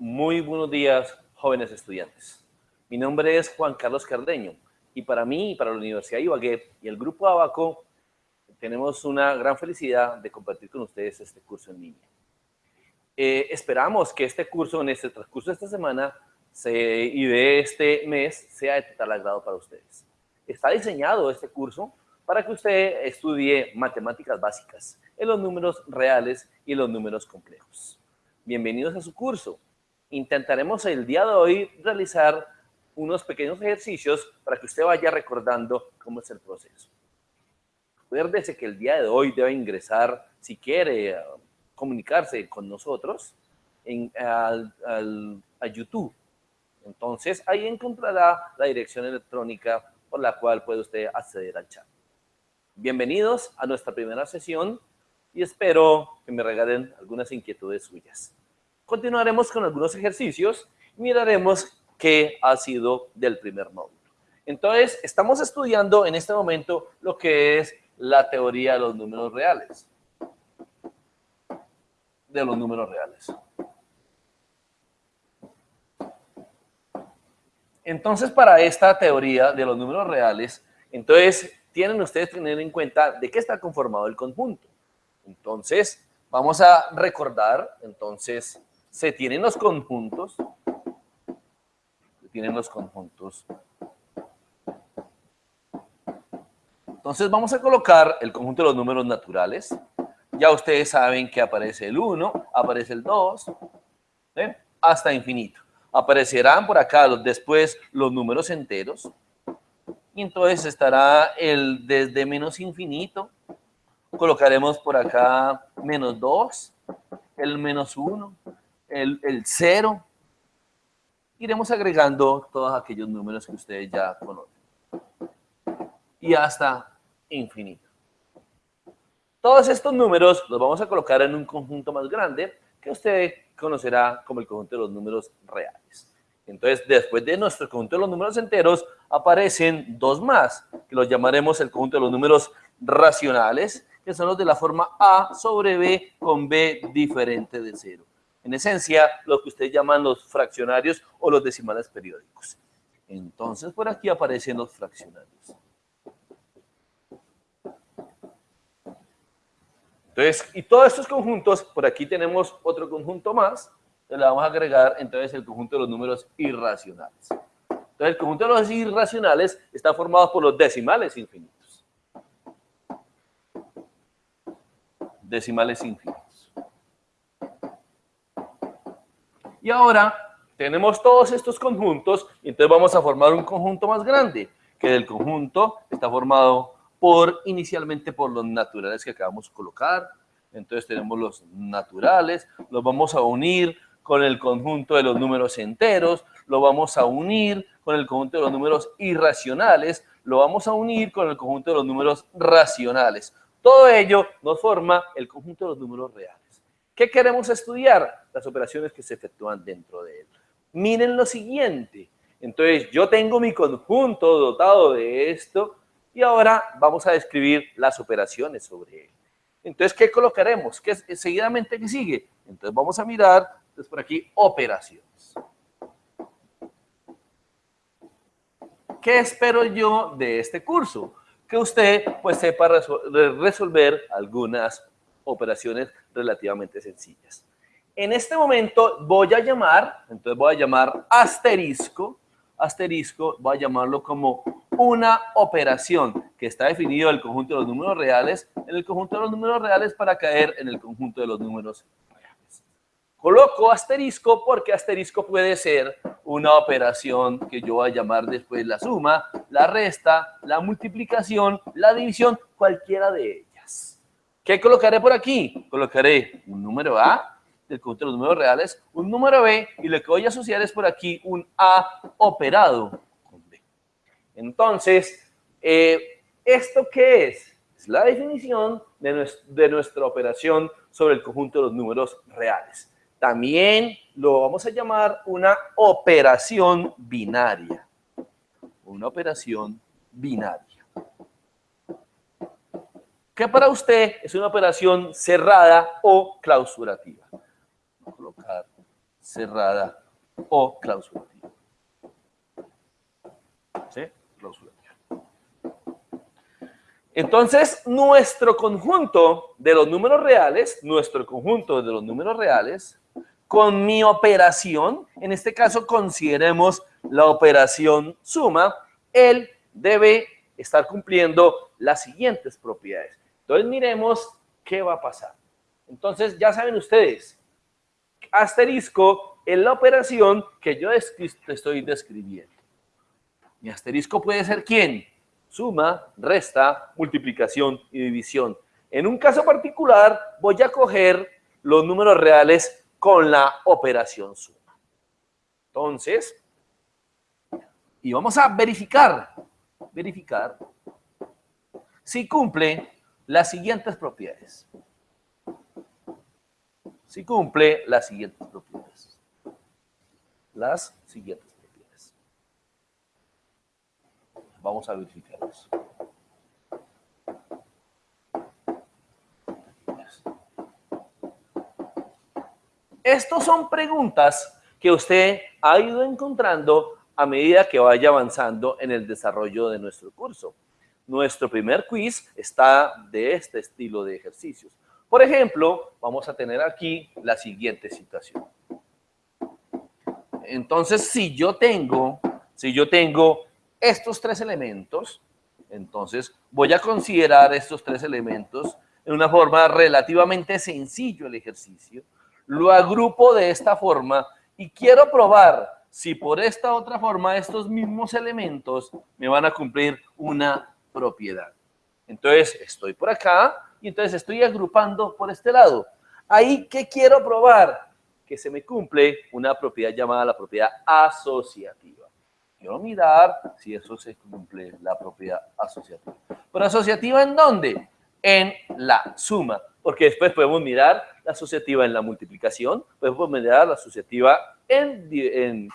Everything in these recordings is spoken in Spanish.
Muy buenos días, jóvenes estudiantes. Mi nombre es Juan Carlos Cardeño y para mí y para la Universidad de Ibagué y el Grupo Abaco tenemos una gran felicidad de compartir con ustedes este curso en línea. Eh, esperamos que este curso, en este transcurso de esta semana y de este mes, sea de total agrado para ustedes. Está diseñado este curso para que usted estudie matemáticas básicas en los números reales y los números complejos. Bienvenidos a su curso intentaremos el día de hoy realizar unos pequeños ejercicios para que usted vaya recordando cómo es el proceso. Acuérdese que el día de hoy debe ingresar, si quiere comunicarse con nosotros, en, a YouTube. Entonces, ahí encontrará la dirección electrónica por la cual puede usted acceder al chat. Bienvenidos a nuestra primera sesión y espero que me regalen algunas inquietudes suyas. Continuaremos con algunos ejercicios miraremos qué ha sido del primer módulo. Entonces, estamos estudiando en este momento lo que es la teoría de los números reales. De los números reales. Entonces, para esta teoría de los números reales, entonces, tienen ustedes que tener en cuenta de qué está conformado el conjunto. Entonces, vamos a recordar, entonces, se tienen los conjuntos, se tienen los conjuntos. Entonces vamos a colocar el conjunto de los números naturales. Ya ustedes saben que aparece el 1, aparece el 2, hasta infinito. Aparecerán por acá después los números enteros. Y entonces estará el desde menos infinito. Colocaremos por acá menos 2, el menos 1, el, cero, iremos agregando todos aquellos números que ustedes ya conocen. Y hasta infinito. Todos estos números los vamos a colocar en un conjunto más grande que usted conocerá como el conjunto de los números reales. Entonces, después de nuestro conjunto de los números enteros, aparecen dos más, que los llamaremos el conjunto de los números racionales, que son los de la forma A sobre B con B diferente de cero en esencia, lo que ustedes llaman los fraccionarios o los decimales periódicos. Entonces, por aquí aparecen los fraccionarios. Entonces, y todos estos conjuntos, por aquí tenemos otro conjunto más, le vamos a agregar entonces el conjunto de los números irracionales. Entonces, el conjunto de los irracionales está formado por los decimales infinitos. Decimales infinitos. Y ahora tenemos todos estos conjuntos y entonces vamos a formar un conjunto más grande, que el conjunto está formado por inicialmente por los naturales que acabamos de colocar. Entonces tenemos los naturales, los vamos a unir con el conjunto de los números enteros, lo vamos a unir con el conjunto de los números irracionales, lo vamos a unir con el conjunto de los números racionales. Todo ello nos forma el conjunto de los números reales. ¿Qué queremos estudiar? Las operaciones que se efectúan dentro de él. Miren lo siguiente. Entonces, yo tengo mi conjunto dotado de esto y ahora vamos a describir las operaciones sobre él. Entonces, ¿qué colocaremos? ¿Qué seguidamente qué sigue? Entonces, vamos a mirar, entonces por aquí, operaciones. ¿Qué espero yo de este curso? Que usted pues sepa resolver algunas operaciones relativamente sencillas. En este momento voy a llamar, entonces voy a llamar asterisco, asterisco, voy a llamarlo como una operación que está definido el conjunto de los números reales en el conjunto de los números reales para caer en el conjunto de los números reales. Coloco asterisco porque asterisco puede ser una operación que yo voy a llamar después la suma, la resta, la multiplicación, la división, cualquiera de ellas. ¿Qué colocaré por aquí? Colocaré un número A, del conjunto de los números reales, un número B, y lo que voy a asociar es por aquí un A operado con B. Entonces, eh, ¿esto qué es? Es la definición de, de nuestra operación sobre el conjunto de los números reales. También lo vamos a llamar una operación binaria. Una operación binaria que para usted es una operación cerrada o clausurativa. Colocar cerrada o clausulativa. ¿Sí? Clausulativa. Entonces, nuestro conjunto de los números reales, nuestro conjunto de los números reales, con mi operación, en este caso consideremos la operación suma, él debe estar cumpliendo las siguientes propiedades. Entonces, miremos qué va a pasar. Entonces, ya saben ustedes, asterisco en la operación que yo estoy describiendo. Mi asterisco puede ser quién? Suma, resta, multiplicación y división. En un caso particular, voy a coger los números reales con la operación suma. Entonces, y vamos a verificar, verificar si cumple las siguientes propiedades si cumple las siguientes propiedades. Las siguientes propiedades. Vamos a verificarlas. Estas son preguntas que usted ha ido encontrando a medida que vaya avanzando en el desarrollo de nuestro curso. Nuestro primer quiz está de este estilo de ejercicios. Por ejemplo, vamos a tener aquí la siguiente situación. Entonces, si yo tengo, si yo tengo estos tres elementos, entonces voy a considerar estos tres elementos en una forma relativamente sencillo el ejercicio. Lo agrupo de esta forma y quiero probar si por esta otra forma estos mismos elementos me van a cumplir una propiedad. Entonces, estoy por acá, y entonces estoy agrupando por este lado. Ahí, ¿qué quiero probar? Que se me cumple una propiedad llamada la propiedad asociativa. Quiero mirar si eso se cumple, la propiedad asociativa. ¿Pero asociativa en dónde? En la suma, porque después podemos mirar la asociativa en la multiplicación, podemos mirar la asociativa en, en,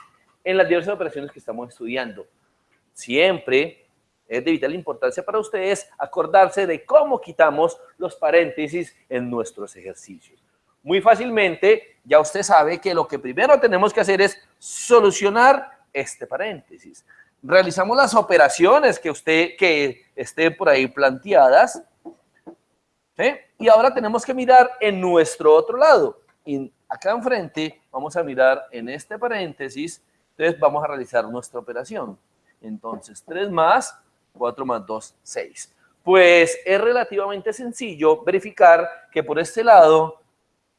en las diversas operaciones que estamos estudiando. Siempre es de vital importancia para ustedes acordarse de cómo quitamos los paréntesis en nuestros ejercicios. Muy fácilmente, ya usted sabe que lo que primero tenemos que hacer es solucionar este paréntesis. Realizamos las operaciones que usted, que estén por ahí planteadas, y ahora tenemos que mirar en nuestro otro lado. Y acá enfrente vamos a mirar en este paréntesis, entonces vamos a realizar nuestra operación. Entonces, 3 más 4 más 2, 6. Pues es relativamente sencillo verificar que por este lado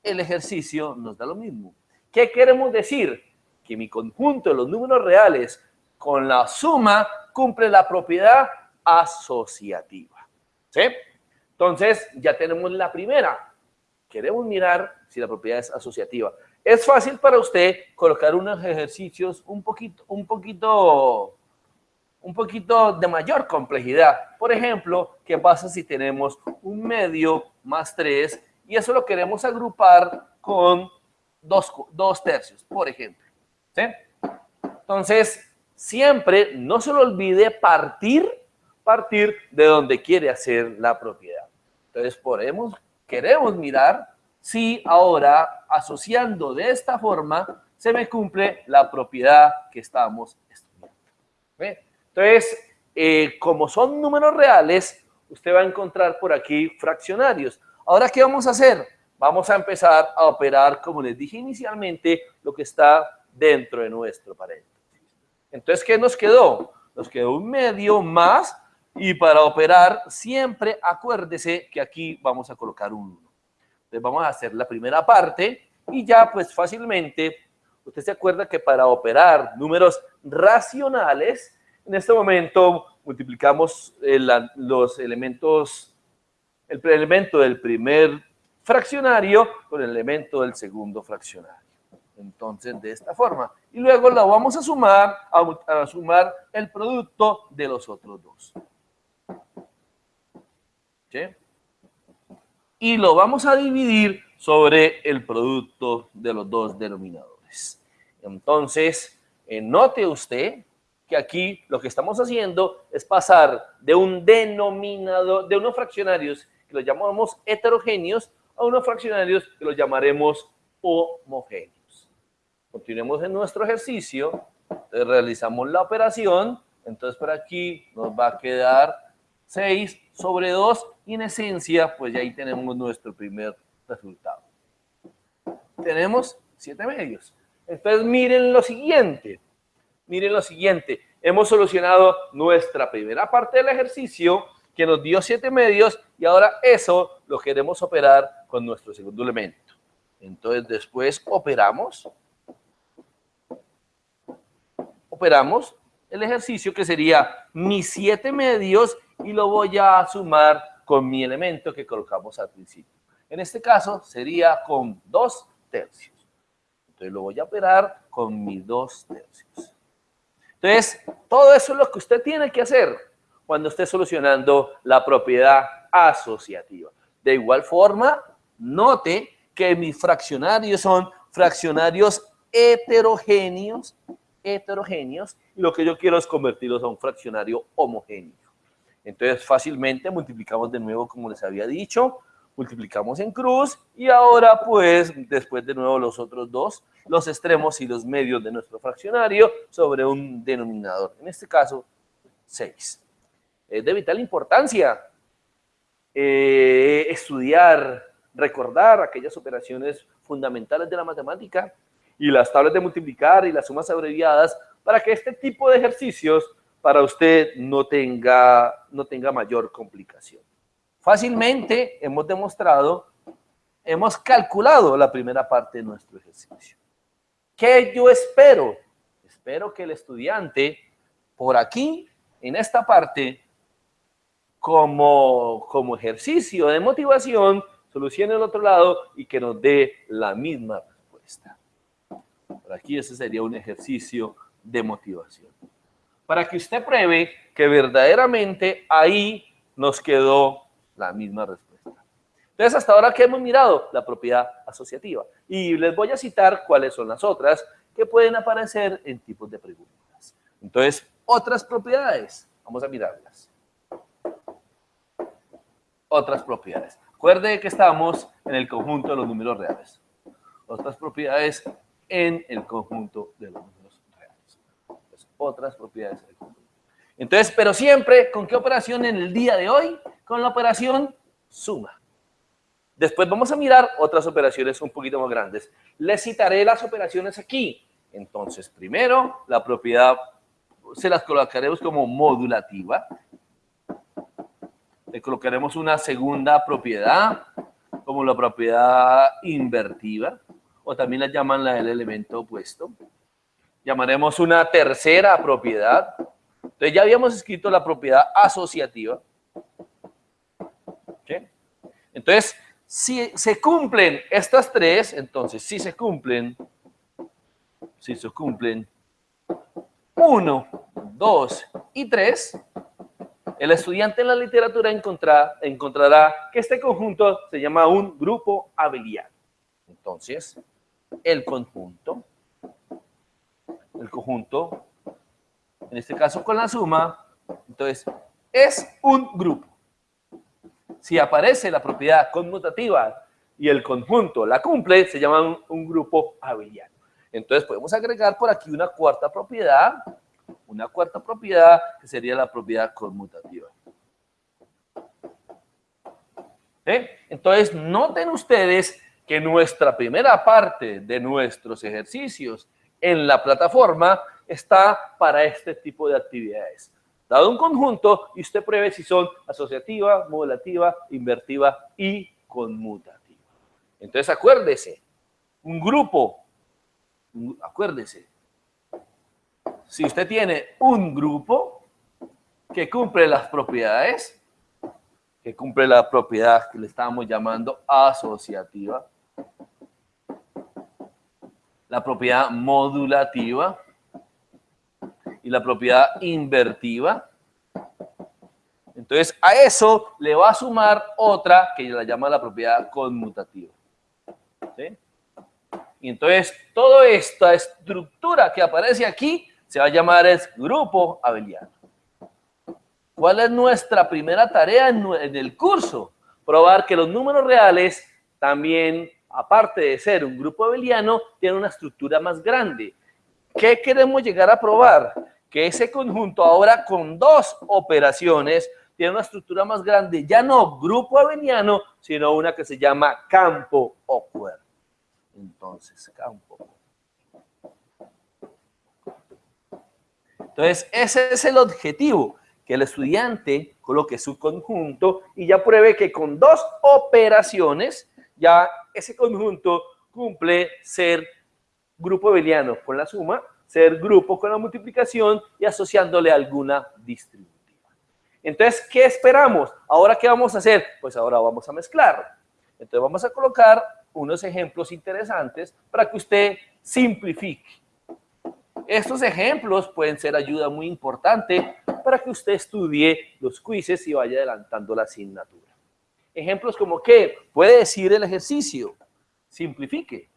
el ejercicio nos da lo mismo. ¿Qué queremos decir? Que mi conjunto de los números reales con la suma cumple la propiedad asociativa. ¿Sí? Entonces ya tenemos la primera. Queremos mirar si la propiedad es asociativa. Es fácil para usted colocar unos ejercicios un poquito, un poquito un poquito de mayor complejidad. Por ejemplo, ¿qué pasa si tenemos un medio más 3 y eso lo queremos agrupar con dos, tercios, por ejemplo? Entonces, siempre no se le olvide partir, partir de donde quiere hacer la propiedad. Entonces, podemos, queremos mirar si ahora, asociando de esta forma, se me cumple la propiedad que estamos estudiando. ¿Ve? Entonces, eh, como son números reales, usted va a encontrar por aquí fraccionarios. Ahora, ¿qué vamos a hacer? Vamos a empezar a operar, como les dije inicialmente, lo que está dentro de nuestro paréntesis. Entonces, ¿qué nos quedó? Nos quedó un medio más y para operar siempre acuérdese que aquí vamos a colocar un 1. Entonces vamos a hacer la primera parte y ya pues fácilmente usted se acuerda que para operar números racionales en este momento multiplicamos los elementos, el elemento del primer fraccionario con el elemento del segundo fraccionario. Entonces, de esta forma. Y luego lo vamos a sumar, a, sumar el producto de los otros dos. ¿Sí? Y lo vamos a dividir sobre el producto de los dos denominadores. Entonces, eh, note usted que aquí lo que estamos haciendo es pasar de un denominador, de unos fraccionarios que los llamamos heterogéneos a unos fraccionarios que los llamaremos homogéneos. continuemos en nuestro ejercicio, realizamos la operación, entonces por aquí nos va a quedar 6 sobre 2 y en esencia, pues ya ahí tenemos nuestro primer resultado. Tenemos 7 medios. Entonces miren lo siguiente, miren lo siguiente, hemos solucionado nuestra primera parte del ejercicio que nos dio 7 medios y ahora eso lo queremos operar con nuestro segundo elemento. Entonces después operamos, operamos el ejercicio que sería mis 7 medios y lo voy a sumar con mi elemento que colocamos al principio. En este caso sería con 2 tercios. Entonces lo voy a operar con mis 2 tercios. Entonces, todo eso es lo que usted tiene que hacer cuando esté solucionando la propiedad asociativa. De igual forma, note que mis fraccionarios son fraccionarios heterogéneos, heterogéneos, y lo que yo quiero es convertirlos a un fraccionario homogéneo. Entonces, fácilmente multiplicamos de nuevo, como les había dicho, multiplicamos en cruz, y ahora, pues, después de nuevo los otros dos, los extremos y los medios de nuestro fraccionario sobre un denominador, en este caso, 6. Es de vital importancia eh, estudiar, recordar aquellas operaciones fundamentales de la matemática y las tablas de multiplicar y las sumas abreviadas para que este tipo de ejercicios para usted no tenga, no tenga mayor complicación. Fácilmente hemos demostrado, hemos calculado la primera parte de nuestro ejercicio. ¿Qué yo espero? Espero que el estudiante por aquí, en esta parte, como, como ejercicio de motivación, solucione el otro lado y que nos dé la misma respuesta. Por aquí ese sería un ejercicio de motivación. Para que usted pruebe que verdaderamente ahí nos quedó la misma respuesta. Entonces, hasta ahora, ¿qué hemos mirado? La propiedad asociativa. Y les voy a citar cuáles son las otras que pueden aparecer en tipos de preguntas. Entonces, otras propiedades. Vamos a mirarlas otras propiedades. Recuerde que estamos en el conjunto de los números reales. Otras propiedades en el conjunto de los números reales. otras propiedades del conjunto. Entonces, pero siempre, ¿con qué operación en el día de hoy? Con la operación suma. Después vamos a mirar otras operaciones un poquito más grandes. Les citaré las operaciones aquí. Entonces, primero, la propiedad se las colocaremos como modulativa le colocaremos una segunda propiedad, como la propiedad invertiva, o también la llaman la del elemento opuesto. Llamaremos una tercera propiedad. Entonces ya habíamos escrito la propiedad asociativa. Entonces, si se cumplen estas tres, entonces si se cumplen, si se cumplen uno, dos y tres, el estudiante en la literatura encontrará que este conjunto se llama un grupo abeliano. Entonces, el conjunto, el conjunto, en este caso con la suma, entonces, es un grupo. Si aparece la propiedad conmutativa y el conjunto la cumple, se llama un, grupo abeliano. Entonces, podemos agregar por aquí una cuarta propiedad, una cuarta propiedad que sería la propiedad conmutativa. ¿Eh? Entonces, noten ustedes que nuestra primera parte de nuestros ejercicios en la plataforma está para este tipo de actividades. Dado un conjunto, y usted pruebe si son asociativa, modulativa, invertiva y conmutativa. Entonces, acuérdese, un grupo, acuérdese, si usted tiene un grupo que cumple las propiedades, que cumple la propiedad que le estamos llamando asociativa, la propiedad modulativa y la propiedad invertiva. Entonces, a eso le va a sumar otra que la llama la propiedad conmutativa. Y entonces, toda esta estructura que aparece aquí se va a llamar es grupo abeliano. ¿Cuál es nuestra primera tarea en, el curso? Probar que los números reales también aparte de ser un grupo abeliano, tiene una estructura más grande. ¿Qué queremos llegar a probar? Que ese conjunto ahora con dos operaciones tiene una estructura más grande, ya no grupo abeliano, sino una que se llama campo awkward. Entonces, campo. Entonces, ese es el objetivo, que el estudiante coloque su conjunto y ya pruebe que con dos operaciones, ya ese conjunto cumple ser grupo abeliano con la suma, ser grupo con la multiplicación y asociándole alguna distribución. Entonces, ¿qué esperamos? ¿Ahora qué vamos a hacer? Pues ahora vamos a mezclar. Entonces vamos a colocar unos ejemplos interesantes para que usted simplifique. Estos ejemplos pueden ser ayuda muy importante para que usted estudie los quizzes y vaya adelantando la asignatura. Ejemplos como ¿qué? puede decir el ejercicio. Simplifique.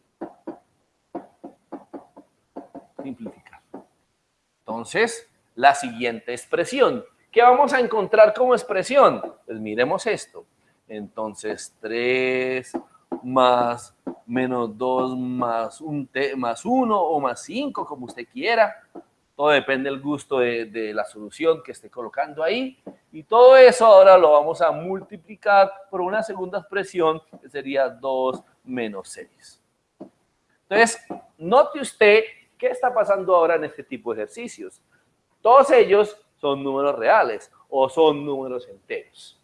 Simplificar. Entonces, la siguiente expresión. ¿Qué vamos a encontrar como expresión? Pues miremos esto. Entonces, 3 más menos 2 más, un más 1 o más 5, como usted quiera. Todo depende del gusto de, de, la solución que esté colocando ahí. Y todo eso ahora lo vamos a multiplicar por una segunda expresión que sería 2 menos 6. Entonces, note usted qué está pasando ahora en este tipo de ejercicios. Todos ellos son números reales o son números enteros.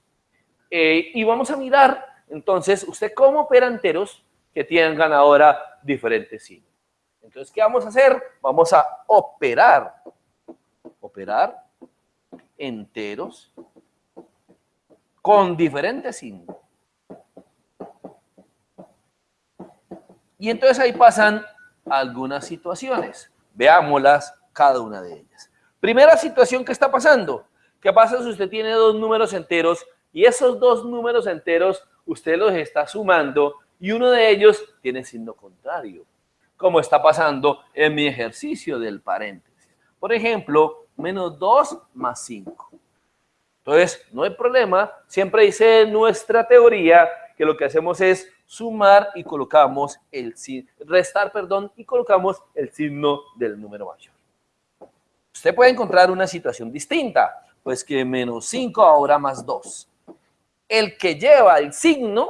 Eh, y vamos a mirar, entonces, usted cómo opera enteros que tengan ahora diferentes signos. Entonces, ¿qué vamos a hacer? Vamos a operar, operar enteros con diferentes signos. Y entonces ahí pasan algunas situaciones. Veámoslas cada una de ellas. Primera situación que está pasando. ¿Qué pasa si usted tiene dos números enteros y esos dos números enteros usted los está sumando y uno de ellos tiene signo contrario? Como está pasando en mi ejercicio del paréntesis. Por ejemplo, menos 2 más 5. Entonces, no hay problema. Siempre dice nuestra teoría que lo que hacemos es sumar y colocamos el restar, perdón, y colocamos el signo del número mayor. Usted puede encontrar una situación distinta, pues que menos 5 ahora más 2. El que lleva el signo,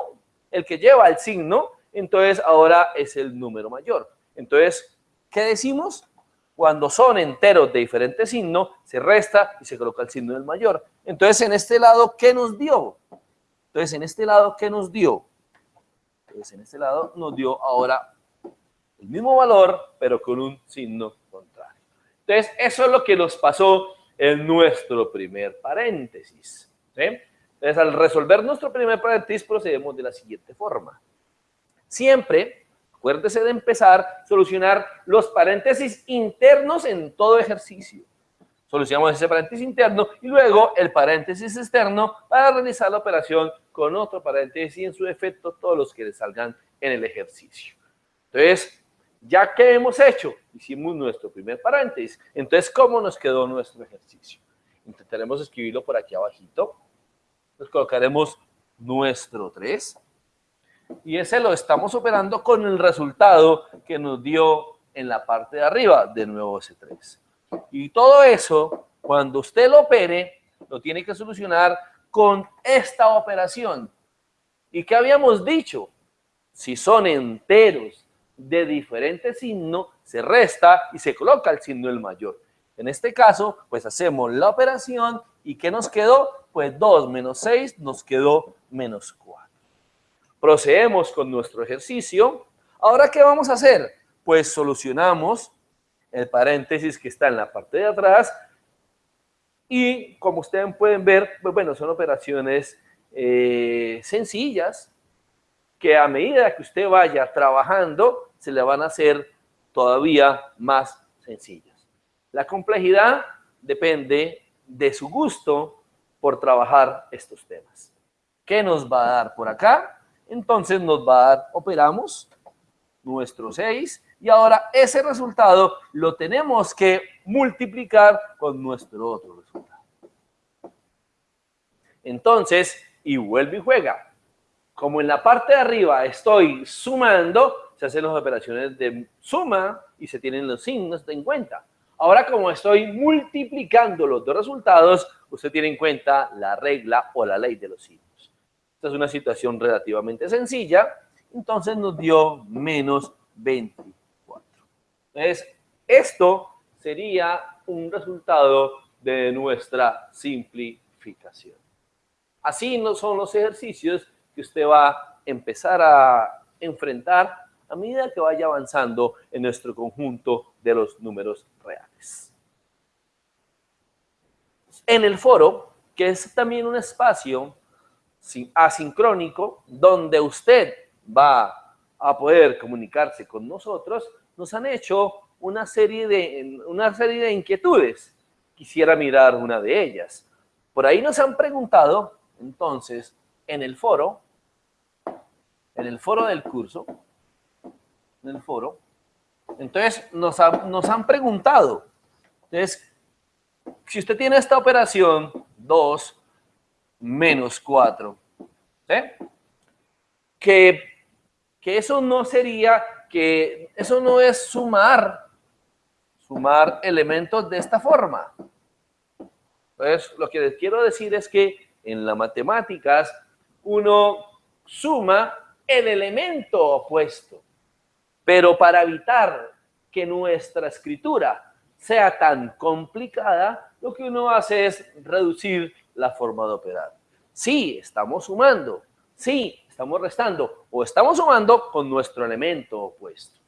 el que lleva el signo, entonces ahora es el número mayor. Entonces, ¿qué decimos? Cuando son enteros de diferente signo, se resta y se coloca el signo del mayor. Entonces, en este lado, ¿qué nos dio? Entonces, en este lado, ¿qué nos dio? Entonces, en este lado nos dio ahora el mismo valor, pero con un signo entonces, eso es lo que nos pasó en nuestro primer paréntesis. Entonces, al resolver nuestro primer paréntesis, procedemos de la siguiente forma. Siempre, acuérdese de empezar a solucionar los paréntesis internos en todo ejercicio. Solucionamos ese paréntesis interno y luego el paréntesis externo para realizar la operación con otro paréntesis y en su efecto todos los que le salgan en el ejercicio. Entonces, ya que hemos hecho, hicimos nuestro primer paréntesis. Entonces, ¿cómo nos quedó nuestro ejercicio? Intentaremos escribirlo por aquí abajito. Nos colocaremos nuestro 3. Y ese lo estamos operando con el resultado que nos dio en la parte de arriba, de nuevo ese 3. Y todo eso, cuando usted lo opere, lo tiene que solucionar con esta operación. ¿Y qué habíamos dicho? Si son enteros de diferente signo, se resta y se coloca el signo del mayor. En este caso, pues hacemos la operación y ¿qué nos quedó? Pues 2 menos 6 nos quedó menos 4. Procedemos con nuestro ejercicio. Ahora, ¿qué vamos a hacer? Pues solucionamos el paréntesis que está en la parte de atrás y como ustedes pueden ver, pues bueno, son operaciones eh, sencillas, que a medida que usted vaya trabajando, se le van a hacer todavía más sencillas. La complejidad depende de su gusto por trabajar estos temas. ¿Qué nos va a dar por acá? Entonces nos va a dar, operamos nuestro 6 y ahora ese resultado lo tenemos que multiplicar con nuestro otro resultado. Entonces, y vuelve y juega como en la parte de arriba estoy sumando, se hacen las operaciones de suma y se tienen los signos en cuenta. Ahora, como estoy multiplicando los dos resultados, usted tiene en cuenta la regla o la ley de los signos. Esta es una situación relativamente sencilla, entonces nos dio menos 24. Entonces, esto sería un resultado de nuestra simplificación. Así no son los ejercicios que usted va a empezar a enfrentar a medida que vaya avanzando en nuestro conjunto de los números reales. En el foro, que es también un espacio asincrónico, donde usted va a poder comunicarse con nosotros, nos han hecho una serie de, una serie de inquietudes. Quisiera mirar una de ellas. Por ahí nos han preguntado, entonces, en el foro, en el foro del curso, en el foro. Entonces, nos, nos han preguntado, entonces, si usted tiene esta operación, 2 menos 4, ¿sí? que, que eso no sería, que eso no es sumar, sumar elementos de esta forma. Entonces, lo que les quiero decir es que en las matemáticas uno suma el elemento opuesto. Pero para evitar que nuestra escritura sea tan complicada, lo que uno hace es reducir la forma de operar. Sí, estamos sumando, sí, estamos restando, o estamos sumando con nuestro elemento opuesto.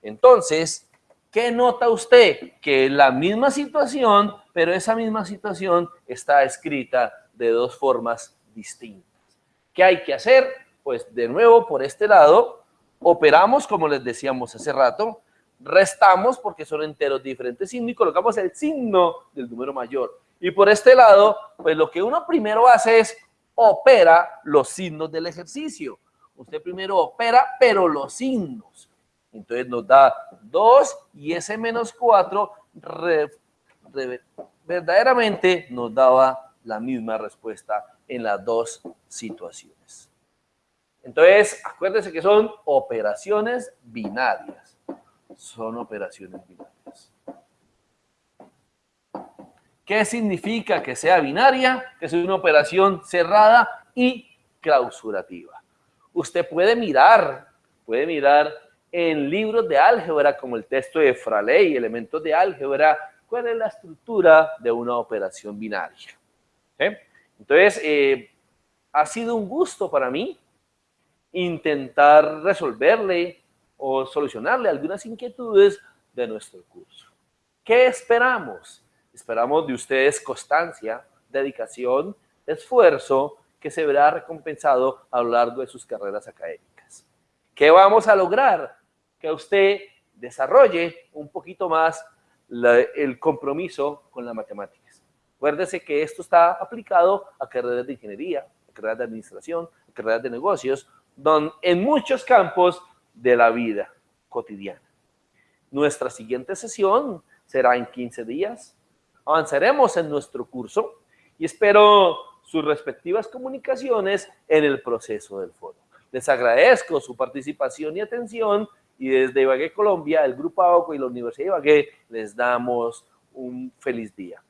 Entonces, ¿qué nota usted? Que la misma situación, pero esa misma situación está escrita de dos formas distintas. ¿Qué hay que hacer? Pues de nuevo, por este lado, operamos, como les decíamos hace rato, restamos porque son enteros diferentes signos y colocamos el signo del número mayor. Y por este lado, pues lo que uno primero hace es opera los signos del ejercicio. Usted primero opera, pero los signos. Entonces nos da 2 y ese menos 4 verdaderamente nos daba la misma respuesta en las dos situaciones. Entonces, acuérdense que son operaciones binarias. Son operaciones binarias. ¿Qué significa que sea binaria? Que es una operación cerrada y clausurativa. Usted puede mirar, puede mirar en libros de álgebra como el texto de Fraley, elementos de álgebra, cuál es la estructura de una operación binaria. Entonces, eh, ha sido un gusto para mí intentar resolverle o solucionarle algunas inquietudes de nuestro curso. ¿Qué esperamos? Esperamos de ustedes constancia, dedicación, esfuerzo que se verá recompensado a lo largo de sus carreras académicas. ¿Qué vamos a lograr? Que usted desarrolle un poquito más el compromiso con la matemáticas. Acuérdese que esto está aplicado a carreras de ingeniería, a carreras de administración, a carreras de negocios, en muchos campos de la vida cotidiana. Nuestra siguiente sesión será en 15 días. Avanzaremos en nuestro curso y espero sus respectivas comunicaciones en el proceso del foro. Les agradezco su participación y atención y desde Ibagué, Colombia, el Grupo ABACO y la Universidad de Ibagué les damos un feliz día.